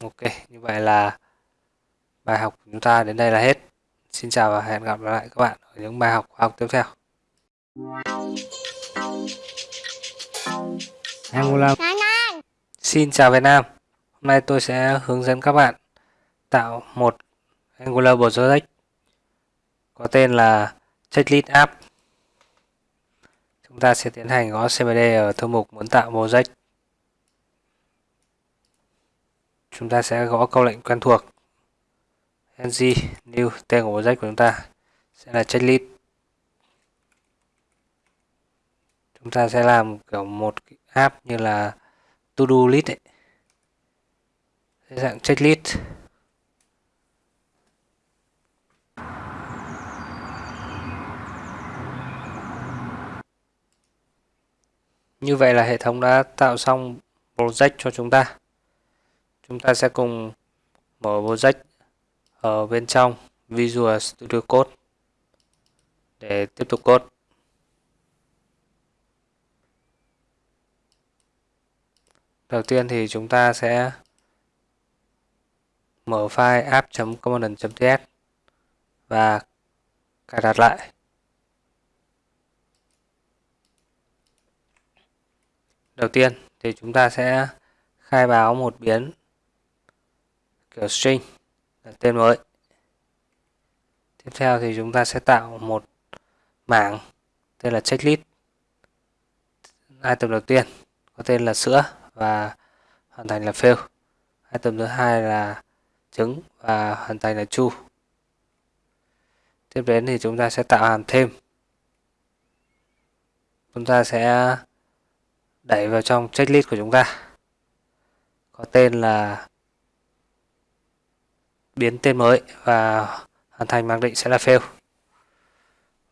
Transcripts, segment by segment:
ok như vậy là bài học của chúng ta đến đây là hết. Xin chào và hẹn gặp lại các bạn ở những bài học khoa học tiếp theo. Angular Xin chào Việt Nam. Hôm nay tôi sẽ hướng dẫn các bạn tạo một Angular project có tên là checklist app. Chúng ta sẽ tiến hành gõ cmd ở thư mục muốn tạo project chúng ta sẽ gõ câu lệnh quen thuộc ng new tên của project của chúng ta sẽ là checklist chúng ta sẽ làm kiểu một app như là to do list ấy. dạng checklist Như vậy là hệ thống đã tạo xong project cho chúng ta. Chúng ta sẽ cùng mở project ở bên trong Visual Studio Code để tiếp tục code. Đầu tiên thì chúng ta sẽ mở file app.component.ts và cài đặt lại. Đầu tiên thì chúng ta sẽ khai báo một biến kiểu string là tên mới. Tiếp theo thì chúng ta sẽ tạo một mảng tên là checklist. Item đầu tiên có tên là sữa và hoàn thành là fail. Item thứ hai là trứng và hoàn thành là true. Tiếp đến thì chúng ta sẽ tạo hàm thêm. Chúng ta sẽ đẩy vào trong checklist của chúng ta có tên là biến tên mới và hoàn thành mặc định sẽ là fail.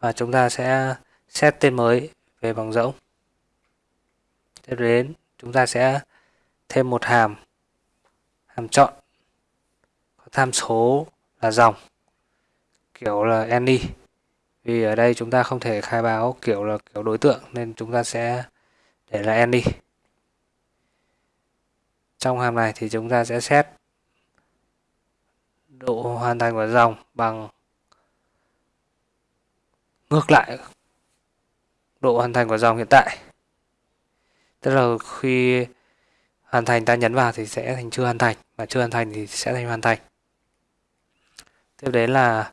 Và chúng ta sẽ set tên mới về bằng rỗng. Tiếp đến, chúng ta sẽ thêm một hàm hàm chọn. Có tham số là dòng, kiểu là any. Vì ở đây chúng ta không thể khai báo kiểu là kiểu đối tượng, nên chúng ta sẽ để là any. Trong hàm này thì chúng ta sẽ xét độ hoàn thành của dòng bằng ngược lại độ hoàn thành của dòng hiện tại. Tức là khi hoàn thành ta nhấn vào thì sẽ thành chưa hoàn thành và chưa hoàn thành thì sẽ thành hoàn thành. Tiếp đến là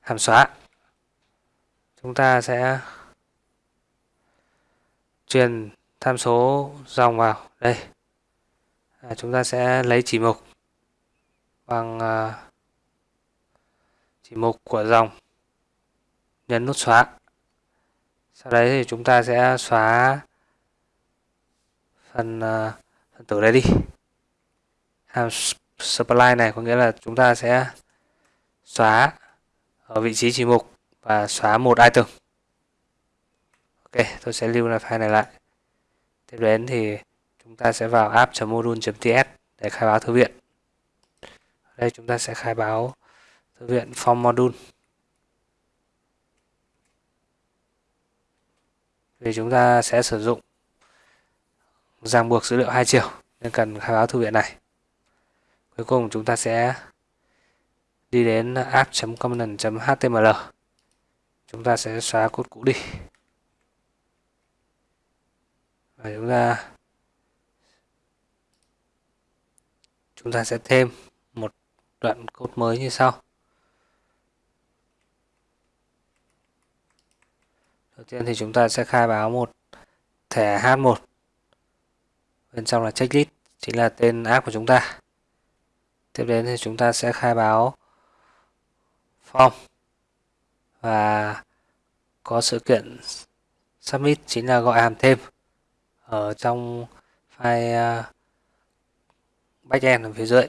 hàm xóa. Chúng ta sẽ truyền tham số dòng vào. Đây. À, chúng ta sẽ lấy chỉ mục bằng uh, chỉ mục của dòng nhấn nút xóa. Sau đấy thì chúng ta sẽ xóa phần uh, phần tử đấy đi. Hàm supply này có nghĩa là chúng ta sẽ xóa ở vị trí chỉ mục và xóa một item. Ok tôi sẽ lưu lại file này lại. Tiếp đến thì chúng ta sẽ vào app.module.ts để khai báo thư viện. Ở đây chúng ta sẽ khai báo thư viện form module. Vì chúng ta sẽ sử dụng ràng buộc dữ liệu hai chiều nên cần khai báo thư viện này. Cuối cùng chúng ta sẽ đi đến app.component.html chúng ta sẽ xóa cốt cũ đi. Và chúng ta chúng ta sẽ thêm một đoạn code mới như sau. Đầu tiên thì chúng ta sẽ khai báo một thẻ h1 bên trong là checklist, chính là tên app của chúng ta. Tiếp đến thì chúng ta sẽ khai báo form. Và có sự kiện submit, chính là gọi hàm thêm ở trong file à, backend ở phía dưới.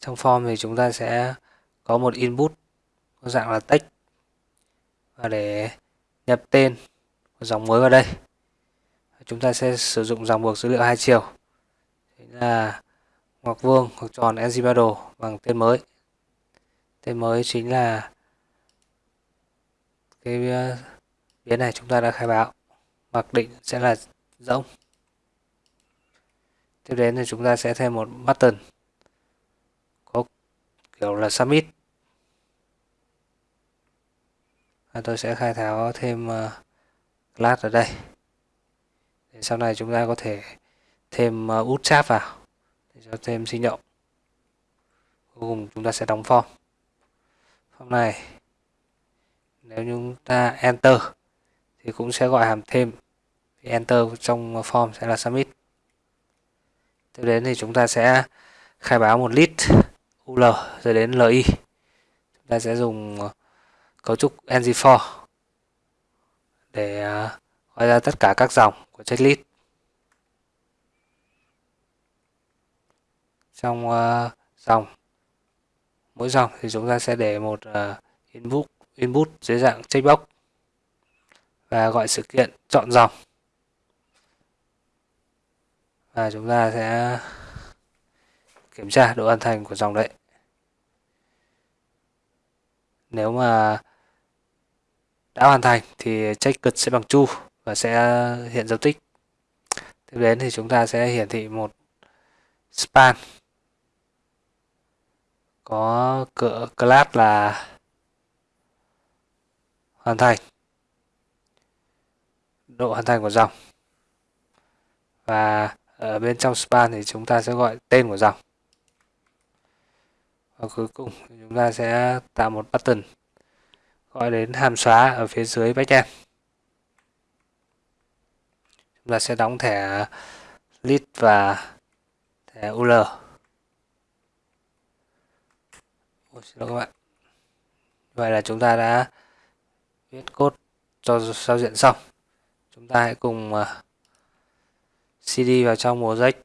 Trong form thì chúng ta sẽ có một input, có dạng là text. Và để nhập tên của dòng mới vào đây. Chúng ta sẽ sử dụng dòng buộc dữ liệu hai chiều. Chính là ngoặc vuông hoặc tròn ngBadle bằng tên mới. Tên mới chính là cái ờ, biến này chúng ta đã khai báo. Mặc định sẽ là rỗng. Tiếp đến thì chúng ta sẽ thêm một button kiểu là submit và tôi sẽ khai thác thêm ờ, class ở đây. Để sau này chúng ta có thể thêm ờ, út chat vào để cho thêm sinh động. Cuối cùng chúng ta sẽ đóng form. Form này, nếu chúng ta enter thì cũng sẽ gọi hàm thêm. Thì enter trong form sẽ là submit tiếp đến thì chúng ta sẽ khai báo một list ul rồi đến li chúng ta sẽ dùng ờ, cấu trúc ng4 để à, gọi ra tất cả các dòng của checklist. Trong uh, dòng mỗi dòng thì chúng ta sẽ để một à, uh, input input dưới dạng checkbox và gọi sự kiện chọn dòng. Và chúng ta sẽ kiểm tra độ hoàn thành của dòng đấy. Nếu mà đã hoàn thành thì check cực sẽ bằng true và sẽ hiện dấu tích. Tiếp đến thì chúng ta sẽ hiển thị một span. Có cỡ class là hoàn thành. Độ hoàn thành của dòng. Và ở bên trong span thì chúng ta sẽ gọi tên của dòng. Và cuối cùng chúng ta sẽ tạo một button gọi đến hàm xóa ở phía dưới backend chúng ta sẽ đóng thẻ list và thẻ ul Ôi, xin lỗi các bạn. Vậy là chúng ta đã viết code cho giao diện xong. Chúng ta hãy cùng à, cd vào trong mùa rách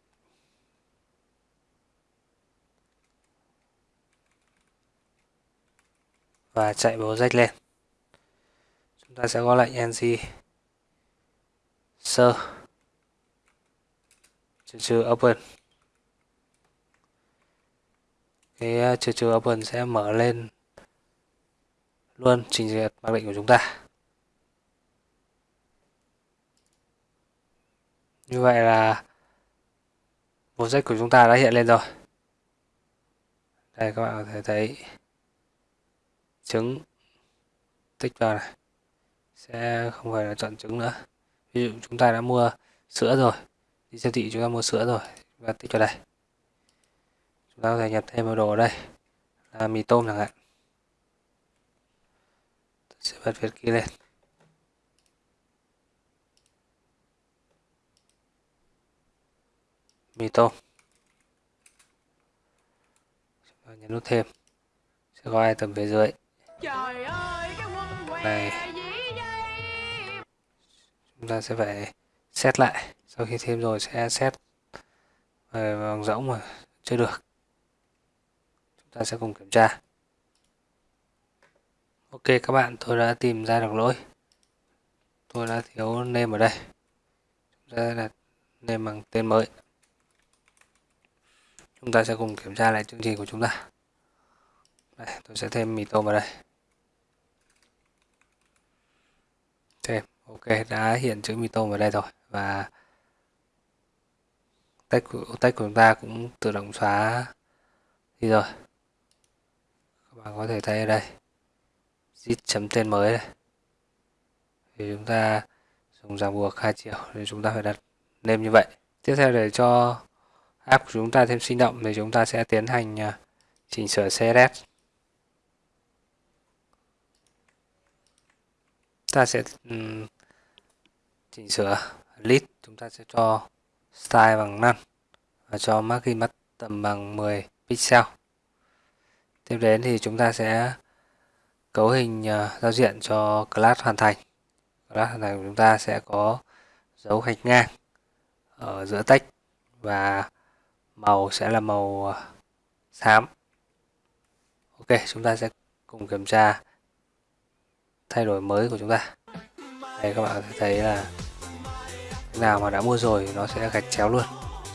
và chạy project lên. Chúng ta sẽ có lệnh ng sơ. Trừ trừ open. Cái ờ, trừ trừ open sẽ mở lên luôn trình duyệt mặc định của chúng ta. Như vậy là bộ rách của chúng ta đã hiện lên rồi. Đây, các bạn có thể thấy trứng. Tích vào này. Sẽ không phải là chọn trứng nữa. Ví dụ chúng ta đã mua sữa rồi. Đi siêu thị chúng ta mua sữa rồi. Và tích vào đây. Chúng ta có thể nhập thêm vào đồ ở đây. Là mì tôm chẳng hạn. Tôi sẽ bật việt kia lên. Mì tôm. Nhấn nút thêm. Sẽ có item phía dưới. Trời ơi, cái quân này. chúng ta sẽ phải set lại. Sau khi thêm rồi sẽ set bằng rỗng mà chưa được. Chúng ta sẽ cùng kiểm tra. Ok các bạn tôi đã tìm ra được lỗi. Tôi đã thiếu name ở đây. Chúng ta đặt name bằng tên mới. Chúng ta sẽ cùng kiểm tra lại chương trình của chúng ta. Đây tôi sẽ thêm mì tôm vào đây thêm ok đã hiện chữ mì tôm vào đây rồi và tách của, tách của chúng ta cũng tự động xóa đi rồi. Các bạn có thể thấy ở đây git chấm tên mới đây. Thì chúng ta dùng ràng buộc hai chiều thì chúng ta phải đặt name như vậy. Tiếp theo để cho app của chúng ta thêm sinh động thì chúng ta sẽ tiến hành à, chỉnh sửa CSS ta sẽ um, chỉnh sửa list chúng ta sẽ cho style bằng none và cho margin tầm bằng 10 pixel. Tiếp đến thì chúng ta sẽ cấu hình uh, giao diện cho class hoàn thành. Class hoàn thành của chúng ta sẽ có dấu gạch ngang ở giữa text và màu sẽ là màu à, xám. Ok chúng ta sẽ cùng kiểm tra thay đổi mới của chúng ta. Đây các bạn thấy là nào mà đã mua rồi nó sẽ gạch chéo luôn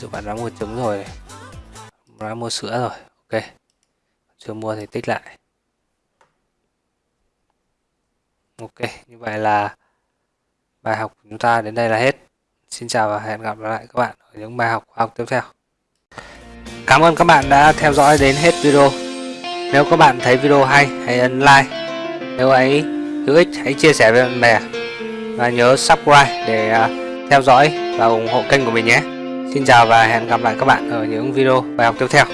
ví bạn đã mua trứng rồi đã mua sữa rồi ok chưa mua thì tích lại ok như vậy là bài học của chúng ta đến đây là hết xin chào và hẹn gặp lại các bạn ở những bài học khoa học tiếp theo Cảm ơn các bạn đã theo dõi đến hết video. Nếu các bạn thấy video hay, hãy ấn like. Nếu ấy hữu ích, hãy chia sẻ với bạn bè. Và nhớ subscribe để à, theo dõi và ủng hộ kênh của mình nhé. Xin chào và hẹn gặp lại các bạn ở những video bài học tiếp theo.